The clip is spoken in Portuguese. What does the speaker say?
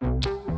Música